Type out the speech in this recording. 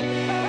Yeah.